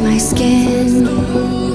my skin.